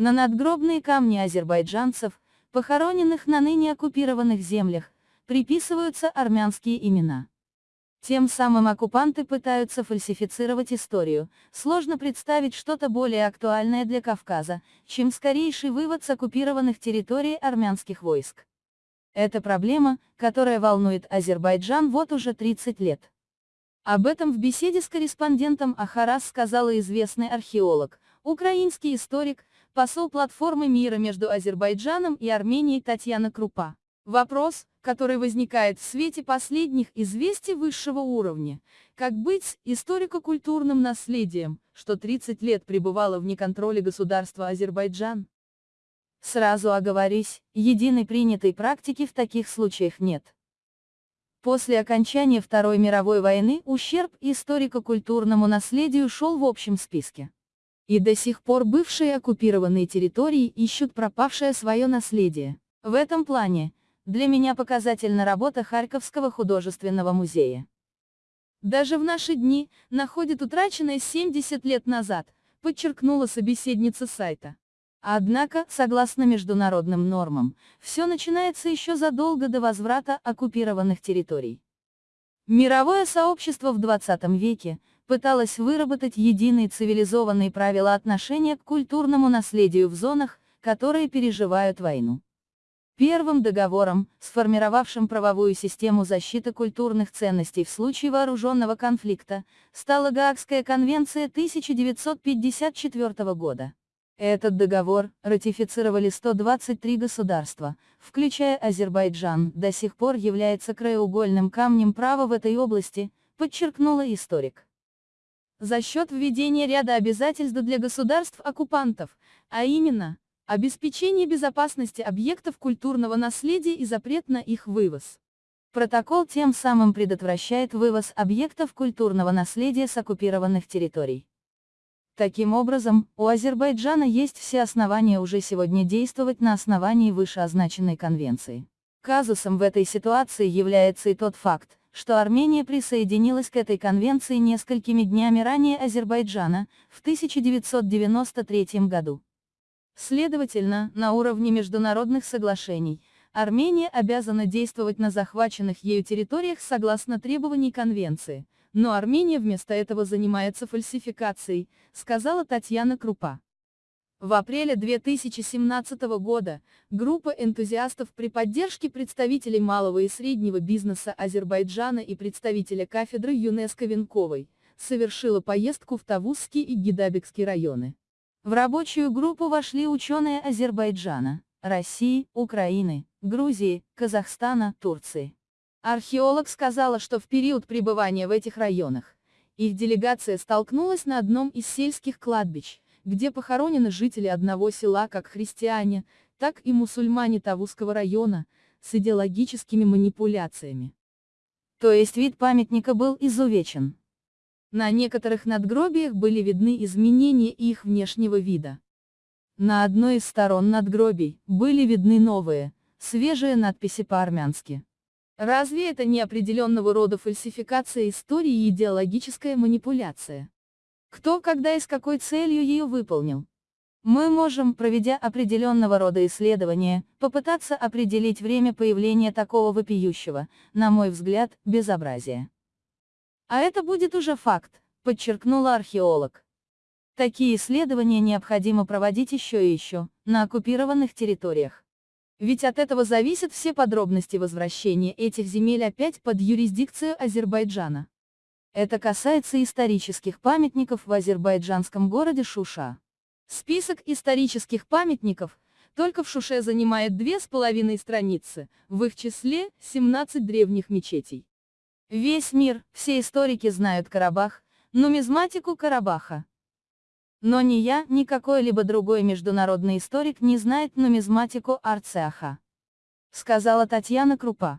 На надгробные камни азербайджанцев, похороненных на ныне оккупированных землях, приписываются армянские имена. Тем самым оккупанты пытаются фальсифицировать историю, сложно представить что-то более актуальное для Кавказа, чем скорейший вывод с оккупированных территорий армянских войск. Это проблема, которая волнует Азербайджан вот уже 30 лет. Об этом в беседе с корреспондентом Ахарас сказала известный археолог, украинский историк, посол платформы мира между Азербайджаном и Арменией Татьяна Крупа. Вопрос, который возникает в свете последних известий высшего уровня, как быть с историко-культурным наследием, что 30 лет пребывало в неконтроле государства Азербайджан? Сразу оговорись, единой принятой практики в таких случаях нет. После окончания Второй мировой войны ущерб историко-культурному наследию шел в общем списке. И до сих пор бывшие оккупированные территории ищут пропавшее свое наследие. В этом плане, для меня показательна работа Харьковского художественного музея. Даже в наши дни, находит утраченное 70 лет назад, подчеркнула собеседница сайта. Однако, согласно международным нормам, все начинается еще задолго до возврата оккупированных территорий. Мировое сообщество в 20 веке пыталось выработать единые цивилизованные правила отношения к культурному наследию в зонах, которые переживают войну. Первым договором, сформировавшим правовую систему защиты культурных ценностей в случае вооруженного конфликта, стала Гаагская конвенция 1954 года. Этот договор ратифицировали 123 государства, включая Азербайджан, до сих пор является краеугольным камнем права в этой области, подчеркнула историк. За счет введения ряда обязательств для государств-оккупантов, а именно, Обеспечение безопасности объектов культурного наследия и запрет на их вывоз. Протокол тем самым предотвращает вывоз объектов культурного наследия с оккупированных территорий. Таким образом, у Азербайджана есть все основания уже сегодня действовать на основании вышеозначенной конвенции. Казусом в этой ситуации является и тот факт, что Армения присоединилась к этой конвенции несколькими днями ранее Азербайджана, в 1993 году. Следовательно, на уровне международных соглашений, Армения обязана действовать на захваченных ею территориях согласно требований Конвенции, но Армения вместо этого занимается фальсификацией, сказала Татьяна Крупа. В апреле 2017 года, группа энтузиастов при поддержке представителей малого и среднего бизнеса Азербайджана и представителя кафедры ЮНЕСКО Венковой, совершила поездку в Тавузский и Гидабекский районы. В рабочую группу вошли ученые Азербайджана, России, Украины, Грузии, Казахстана, Турции. Археолог сказала, что в период пребывания в этих районах, их делегация столкнулась на одном из сельских кладбищ, где похоронены жители одного села как христиане, так и мусульмане Тавузского района, с идеологическими манипуляциями. То есть вид памятника был изувечен. На некоторых надгробиях были видны изменения их внешнего вида. На одной из сторон надгробий были видны новые, свежие надписи по-армянски. Разве это не определенного рода фальсификация истории и идеологическая манипуляция? Кто, когда и с какой целью ее выполнил? Мы можем, проведя определенного рода исследования, попытаться определить время появления такого вопиющего, на мой взгляд, безобразия. А это будет уже факт, подчеркнула археолог. Такие исследования необходимо проводить еще и еще, на оккупированных территориях. Ведь от этого зависят все подробности возвращения этих земель опять под юрисдикцию Азербайджана. Это касается исторических памятников в азербайджанском городе Шуша. Список исторических памятников, только в Шуше занимает две с половиной страницы, в их числе 17 древних мечетей. Весь мир, все историки знают Карабах, нумизматику Карабаха. Но ни я, ни какой-либо другой международный историк не знает нумизматику Арцеаха. Сказала Татьяна Крупа.